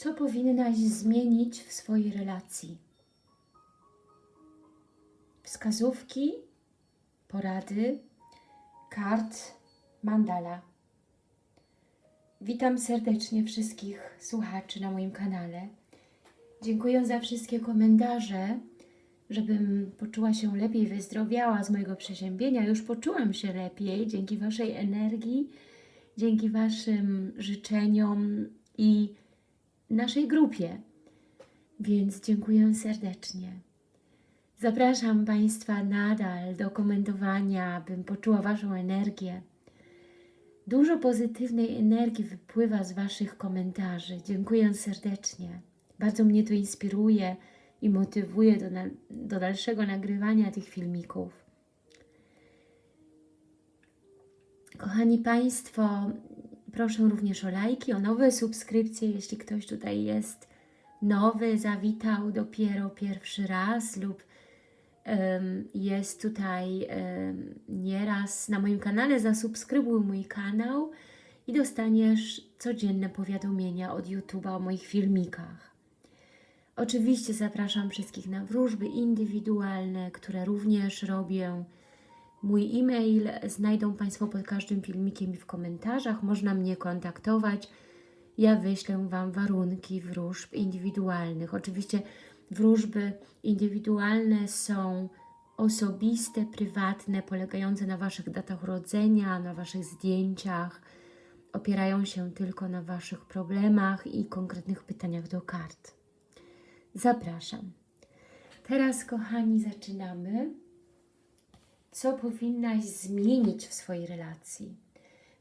Co powinnaś zmienić w swojej relacji? Wskazówki, porady, kart, mandala. Witam serdecznie wszystkich słuchaczy na moim kanale. Dziękuję za wszystkie komentarze, żebym poczuła się lepiej, wyzdrowiała z mojego przeziębienia. Już poczułam się lepiej dzięki Waszej energii, dzięki Waszym życzeniom i naszej grupie. Więc dziękuję serdecznie. Zapraszam Państwa nadal do komentowania, bym poczuła Waszą energię. Dużo pozytywnej energii wypływa z Waszych komentarzy. Dziękuję serdecznie. Bardzo mnie to inspiruje i motywuje do, do dalszego nagrywania tych filmików. Kochani Państwo, proszę również o lajki, o nowe subskrypcje, jeśli ktoś tutaj jest nowy, zawitał dopiero pierwszy raz lub em, jest tutaj em, nieraz na moim kanale, zasubskrybuj mój kanał i dostaniesz codzienne powiadomienia od YouTube'a o moich filmikach. Oczywiście zapraszam wszystkich na wróżby indywidualne, które również robię. Mój e-mail znajdą Państwo pod każdym filmikiem i w komentarzach. Można mnie kontaktować. Ja wyślę Wam warunki wróżb indywidualnych. Oczywiście wróżby indywidualne są osobiste, prywatne, polegające na Waszych datach urodzenia, na Waszych zdjęciach. Opierają się tylko na Waszych problemach i konkretnych pytaniach do kart. Zapraszam. Teraz, kochani, zaczynamy. Co powinnaś zmienić w swojej relacji?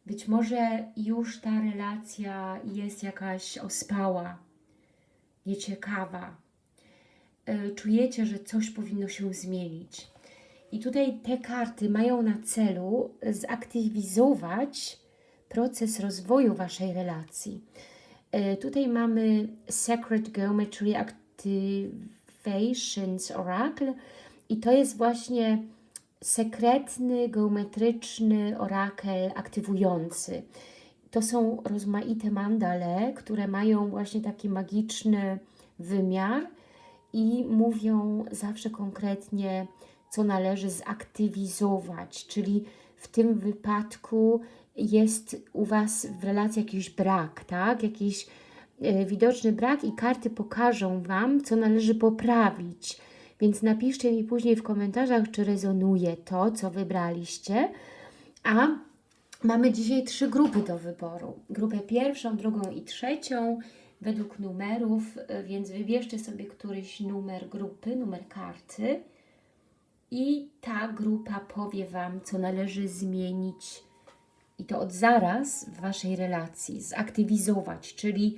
Być może już ta relacja jest jakaś ospała, nieciekawa. E, Czujecie, że coś powinno się zmienić. I tutaj te karty mają na celu zaktywizować proces rozwoju Waszej relacji. E, Tutaj mamy Sacred Geometry Activations Oracle i to jest właśnie sekretny, geometryczny orakel aktywujący. To są rozmaite mandale, które mają właśnie taki magiczny wymiar i mówią zawsze konkretnie, co należy zaktywizować, czyli w tym wypadku jest u Was w relacji jakiś brak, tak? Jakiś e, widoczny brak i karty pokażą Wam, co należy poprawić. Więc napiszcie mi później w komentarzach, czy rezonuje to, co wybraliście. A mamy dzisiaj trzy grupy do wyboru. Grupę pierwszą, drugą i trzecią według numerów, e, więc wybierzcie sobie któryś numer grupy, numer karty i ta grupa powie Wam, co należy zmienić i to od zaraz w Waszej relacji, zaktywizować, czyli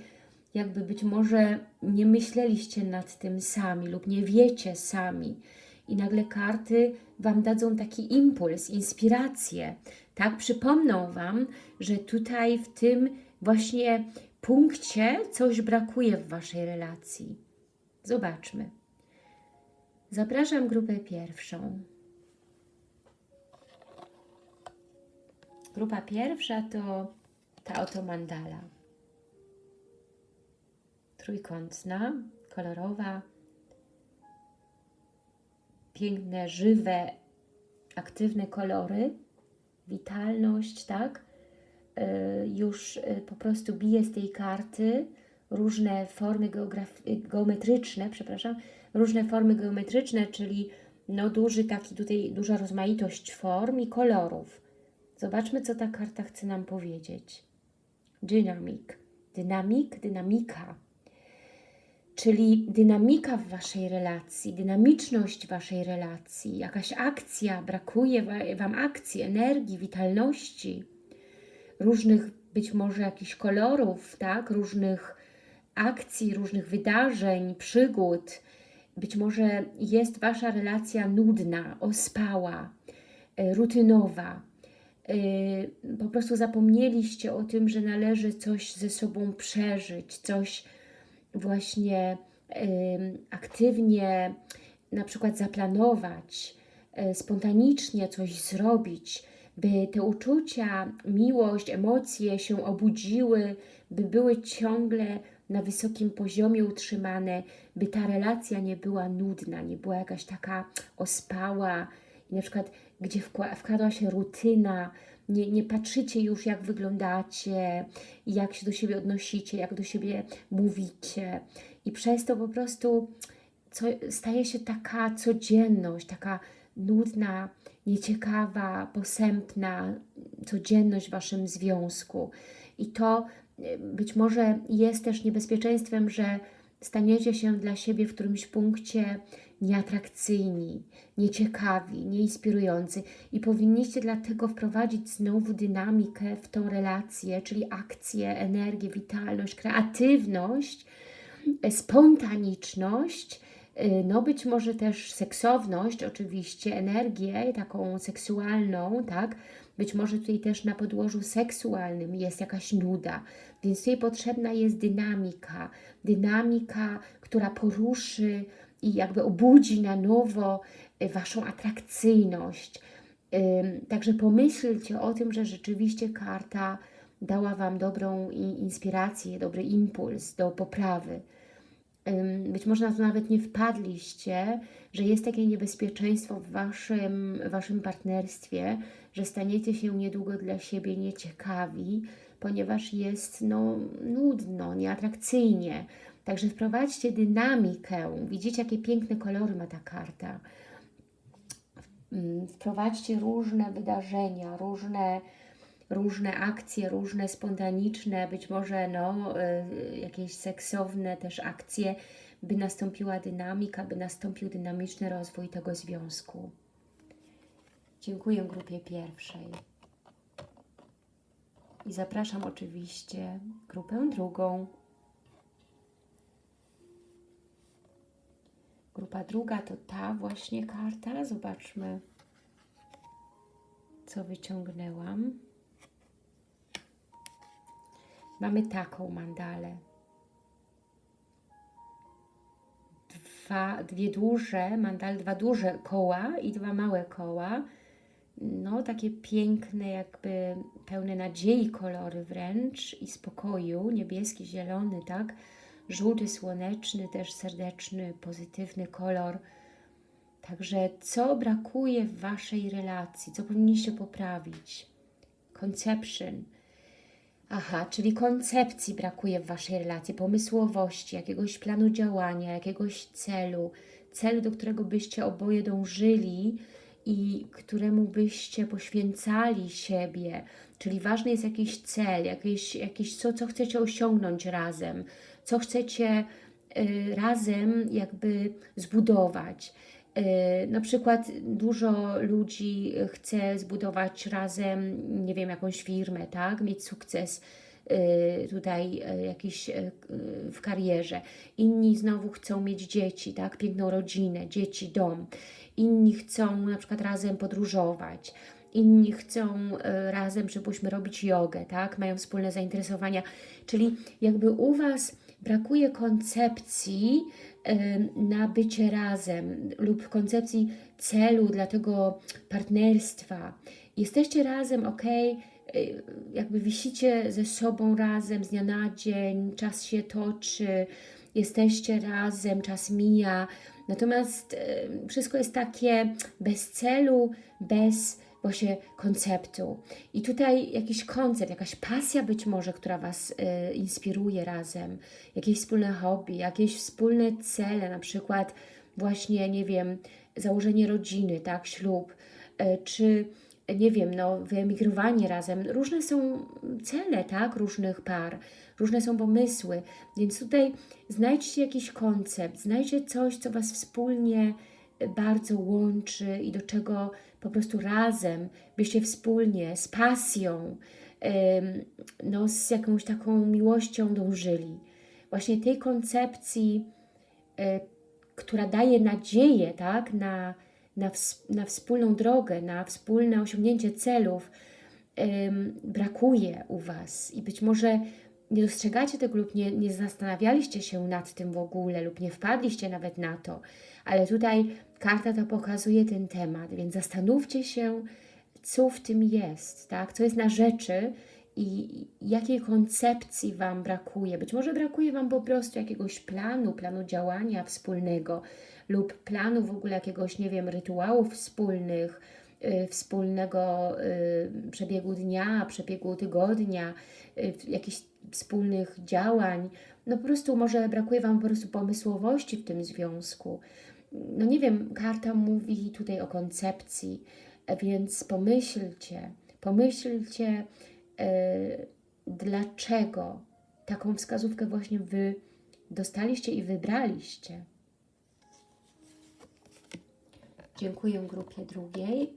jakby być może nie myśleliście nad tym sami lub nie wiecie sami i nagle karty Wam dadzą taki impuls, inspirację, tak? Przypomną Wam, że tutaj w tym właśnie punkcie coś brakuje w Waszej relacji. Zobaczmy. Zapraszam grupę pierwszą. Grupa pierwsza to ta oto mandala. Trójkątna, kolorowa, piękne, żywe, aktywne kolory, witalność, tak? Y, Już y, po prostu bije z tej karty różne formy geometryczne, przepraszam, różne formy geometryczne, czyli no duży taki tutaj, duża rozmaitość form i kolorów. Zobaczmy, co ta karta chce nam powiedzieć. Dynamic. Dynamik, dynamika. Czyli dynamika w Waszej relacji, dynamiczność Waszej relacji, jakaś akcja, brakuje wa- Wam akcji, energii, witalności, różnych być może jakichś kolorów, tak? Różnych akcji, różnych wydarzeń, przygód. Być może jest Wasza relacja nudna, ospała, e, rutynowa. E, Po prostu zapomnieliście o tym, że należy coś ze sobą przeżyć, coś właśnie aktywnie na przykład zaplanować, e, spontanicznie coś zrobić, by te uczucia, miłość, emocje się obudziły, by były ciągle na wysokim poziomie utrzymane, by ta relacja nie była nudna, nie była jakaś taka ospała. I na przykład gdzie wkła- wkradła się rutyna, nie, nie patrzycie już jak wyglądacie, jak się do siebie odnosicie, jak do siebie mówicie i przez to po prostu co, staje się taka codzienność, taka nudna, nieciekawa, posępna codzienność w Waszym związku. I to y, być może jest też niebezpieczeństwem, że staniecie się dla siebie w którymś punkcie nieatrakcyjni, nieciekawi, nieinspirujący i powinniście dlatego wprowadzić znowu dynamikę w tą relację, czyli akcję, energię, witalność, kreatywność, e, spontaniczność, y, no być może też seksowność, oczywiście, energię taką seksualną, tak? Być może tutaj też na podłożu seksualnym jest jakaś nuda, więc tutaj potrzebna jest dynamika, dynamika, która poruszy i jakby obudzi na nowo y, Waszą atrakcyjność. Także pomyślcie o tym, że rzeczywiście karta dała Wam dobrą inspirację, dobry impuls do poprawy. Być może na to nawet nie wpadliście, że jest takie niebezpieczeństwo w waszym, waszym partnerstwie, że staniecie się niedługo dla siebie nieciekawi, ponieważ jest no, nudno, nieatrakcyjnie. Także wprowadźcie dynamikę. Widzicie, jakie piękne kolory ma ta karta. Mm, Wprowadźcie różne wydarzenia, różne, różne akcje, różne spontaniczne, być może no, y, jakieś seksowne też akcje, by nastąpiła dynamika, by nastąpił dynamiczny rozwój tego związku. Dziękuję grupie pierwszej. I zapraszam oczywiście grupę drugą. Grupa druga to ta właśnie karta. Zobaczmy, co wyciągnęłam. Mamy taką mandalę. Dwa, dwie duże mandale, dwa duże koła i dwa małe koła. No, takie piękne, jakby pełne nadziei kolory wręcz i spokoju. Niebieski, zielony, tak? Żółty, słoneczny, też serdeczny, pozytywny kolor. Także co brakuje w Waszej relacji? Co powinniście poprawić? Conception. Aha, czyli koncepcji brakuje w Waszej relacji, pomysłowości, jakiegoś planu działania, jakiegoś celu, celu, do którego byście oboje dążyli i któremu byście poświęcali siebie. Czyli ważny jest jakiś cel, jakieś, jakieś co, co chcecie osiągnąć razem, co chcecie y, razem jakby zbudować. Y, Na przykład dużo ludzi chce zbudować razem, nie wiem, jakąś firmę, tak? Mieć sukces y, tutaj jakiś w karierze. Inni znowu chcą mieć dzieci, tak? Piękną rodzinę, dzieci, dom. Inni chcą na przykład razem podróżować. Inni chcą razem, żebyśmy robić jogę, tak? Mają wspólne zainteresowania. Czyli jakby u Was brakuje koncepcji na bycie razem lub koncepcji celu dla tego partnerstwa. Jesteście razem, ok, jakby wisicie ze sobą razem z dnia na dzień, czas się toczy, jesteście razem, czas mija, natomiast wszystko jest takie bez celu, bez właśnie konceptu. I tutaj jakiś koncept, jakaś pasja być może, która Was y, inspiruje razem, jakieś wspólne hobby, jakieś wspólne cele, na przykład właśnie, nie wiem, założenie rodziny, tak, ślub, y, czy nie wiem, no, wyemigrowanie razem. Różne są cele, tak, różnych par, różne są pomysły, więc tutaj znajdźcie jakiś koncept, znajdźcie coś, co Was wspólnie bardzo łączy i do czego po prostu razem byście wspólnie, z pasją, no, z jakąś taką miłością dążyli. Właśnie tej koncepcji, e, która daje nadzieję tak, na, na, na wspólną drogę, na wspólne osiągnięcie celów, brakuje u Was i być może nie dostrzegacie tego lub nie, nie zastanawialiście się nad tym w ogóle lub nie wpadliście nawet na to, ale tutaj karta to pokazuje ten temat, więc zastanówcie się, co w tym jest, tak? co jest na rzeczy i jakiej koncepcji Wam brakuje. Być może brakuje Wam po prostu jakiegoś planu, planu działania wspólnego lub planu w ogóle jakiegoś, nie wiem, rytuałów wspólnych, y, wspólnego y, przebiegu dnia, przebiegu tygodnia, y, jakichś wspólnych działań. No po prostu może brakuje Wam po prostu pomysłowości w tym związku. No nie wiem, karta mówi tutaj o koncepcji, więc pomyślcie, pomyślcie, E, dlaczego taką wskazówkę właśnie Wy dostaliście i wybraliście. Dziękuję grupie drugiej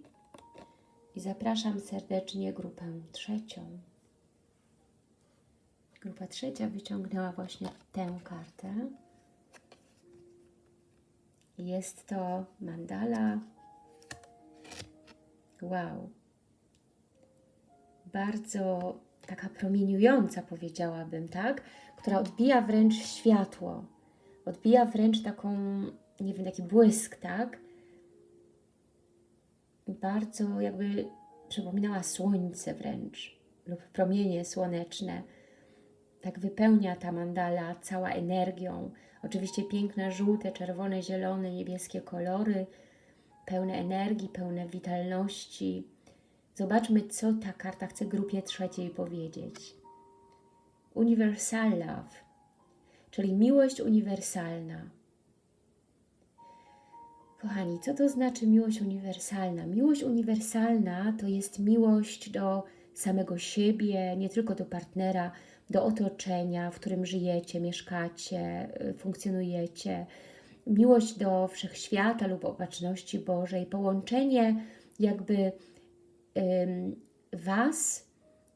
i zapraszam serdecznie grupę trzecią. Grupa trzecia wyciągnęła właśnie tę kartę. Jest to mandala. Wow, bardzo taka promieniująca, powiedziałabym, tak? Która odbija wręcz światło. Odbija wręcz taką, nie wiem, taki błysk, tak? Bardzo jakby przypominała słońce wręcz lub promienie słoneczne. Tak wypełnia ta mandala cała energią. Oczywiście piękne żółte, czerwone, zielone, niebieskie kolory, pełne energii, pełne witalności, Zobaczmy, co ta karta chce grupie trzeciej powiedzieć. Universal Love, czyli miłość uniwersalna. Kochani, co to znaczy miłość uniwersalna? Miłość uniwersalna to jest miłość do samego siebie, nie tylko do partnera, do otoczenia, w którym żyjecie, mieszkacie, y, funkcjonujecie. Miłość do wszechświata lub opatrzności Bożej, połączenie jakby Was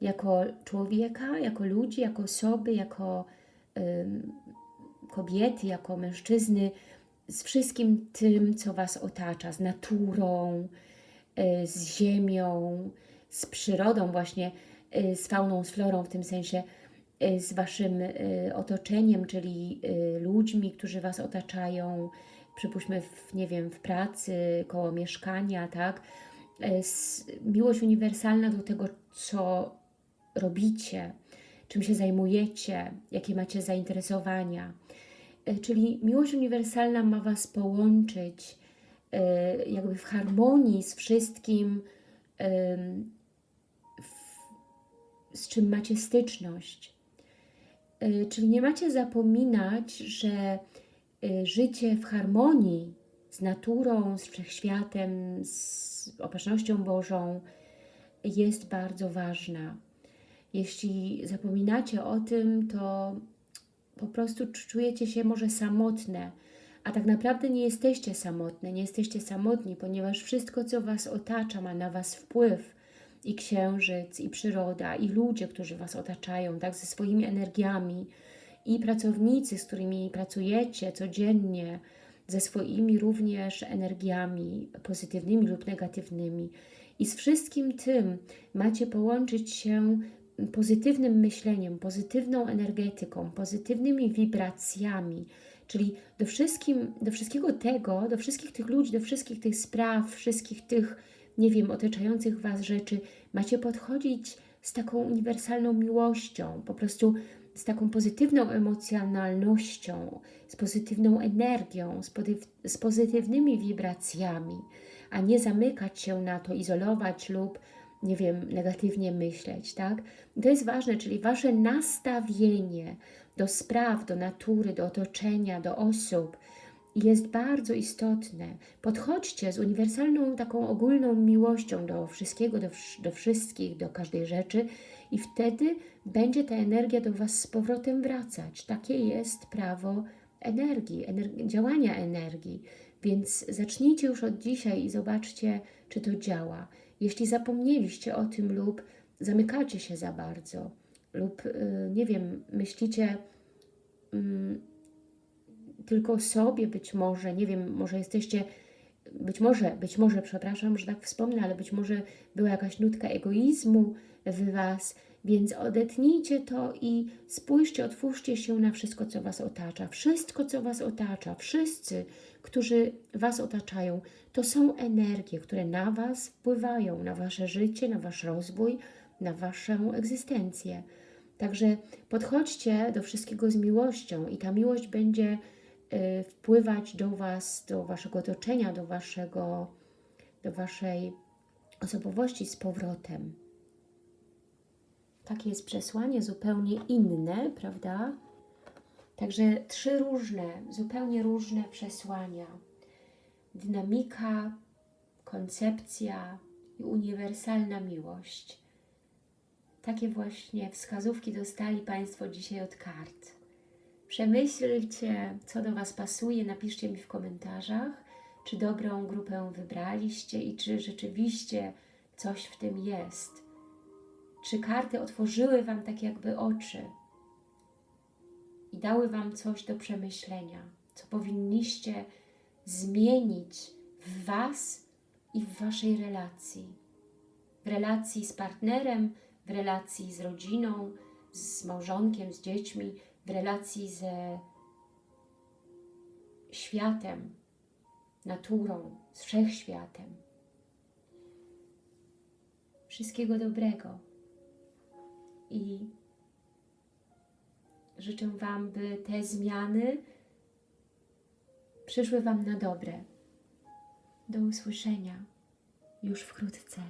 jako człowieka, jako ludzi, jako osoby, jako kobiety, jako mężczyzny, z wszystkim tym, co Was otacza, z naturą, y, z ziemią, z przyrodą właśnie, y, z fauną, z florą w tym sensie, z Waszym otoczeniem, czyli ludźmi, którzy Was otaczają, przypuśćmy, w, nie wiem, w pracy, koło mieszkania, tak? Miłość uniwersalna do tego, co robicie, czym się zajmujecie, jakie macie zainteresowania. Czyli miłość uniwersalna ma Was połączyć jakby w harmonii z wszystkim, z czym macie styczność. Czyli nie macie zapominać, że życie w harmonii z naturą, z wszechświatem, z opatrznością Bożą jest bardzo ważna. Jeśli zapominacie o tym, to po prostu czujecie się może samotne, a tak naprawdę nie jesteście samotne, nie jesteście samotni, ponieważ wszystko, co Was otacza, ma na Was wpływ. I księżyc, i przyroda, i ludzie, którzy Was otaczają, tak, ze swoimi energiami, i pracownicy, z którymi pracujecie codziennie, ze swoimi również energiami pozytywnymi lub negatywnymi. I z wszystkim tym macie połączyć się pozytywnym myśleniem, pozytywną energetyką, pozytywnymi wibracjami, czyli do, wszystkim, do wszystkiego tego, do wszystkich tych ludzi, do wszystkich tych spraw, wszystkich tych, nie wiem, otaczających Was rzeczy, macie podchodzić z taką uniwersalną miłością, po prostu z taką pozytywną emocjonalnością, z pozytywną energią, z, z pozytywnymi wibracjami, a nie zamykać się na to, izolować lub, nie wiem, negatywnie myśleć, tak? I to jest ważne, czyli Wasze nastawienie do spraw, do natury, do otoczenia, do osób jest bardzo istotne. Podchodźcie z uniwersalną, taką ogólną miłością do wszystkiego, do, do wszystkich, do każdej rzeczy i wtedy będzie ta energia do Was z powrotem wracać. Takie jest prawo energii, działania energii. Więc zacznijcie już od dzisiaj i zobaczcie, czy to działa. Jeśli zapomnieliście o tym lub zamykacie się za bardzo, lub yy, nie wiem, myślicie yy, tylko sobie być może, nie wiem, może jesteście, być może, być może, przepraszam, że tak wspomnę, ale być może była jakaś nutka egoizmu w Was, więc odetnijcie to i spójrzcie, otwórzcie się na wszystko, co Was otacza. Wszystko, co Was otacza, wszyscy, którzy Was otaczają, to są energie, które na Was wpływają, na Wasze życie, na Wasz rozwój, na Waszą egzystencję. Także podchodźcie do wszystkiego z miłością i ta miłość będzie wpływać do Was, do Waszego otoczenia, do, waszego, do Waszej osobowości z powrotem. Takie jest przesłanie, zupełnie inne, prawda? Także trzy różne, zupełnie różne przesłania. Dynamika, koncepcja i uniwersalna miłość. Takie właśnie wskazówki dostali Państwo dzisiaj od kart. Przemyślcie, co do Was pasuje, napiszcie mi w komentarzach, czy dobrą grupę wybraliście i czy rzeczywiście coś w tym jest. Czy karty otworzyły Wam tak jakby oczy i dały Wam coś do przemyślenia, co powinniście zmienić w Was i w Waszej relacji. W relacji z partnerem, w relacji z rodziną, z małżonkiem, z dziećmi, w relacji ze światem, naturą, z wszechświatem. Wszystkiego dobrego i życzę Wam, by te zmiany przyszły Wam na dobre. Do usłyszenia już wkrótce.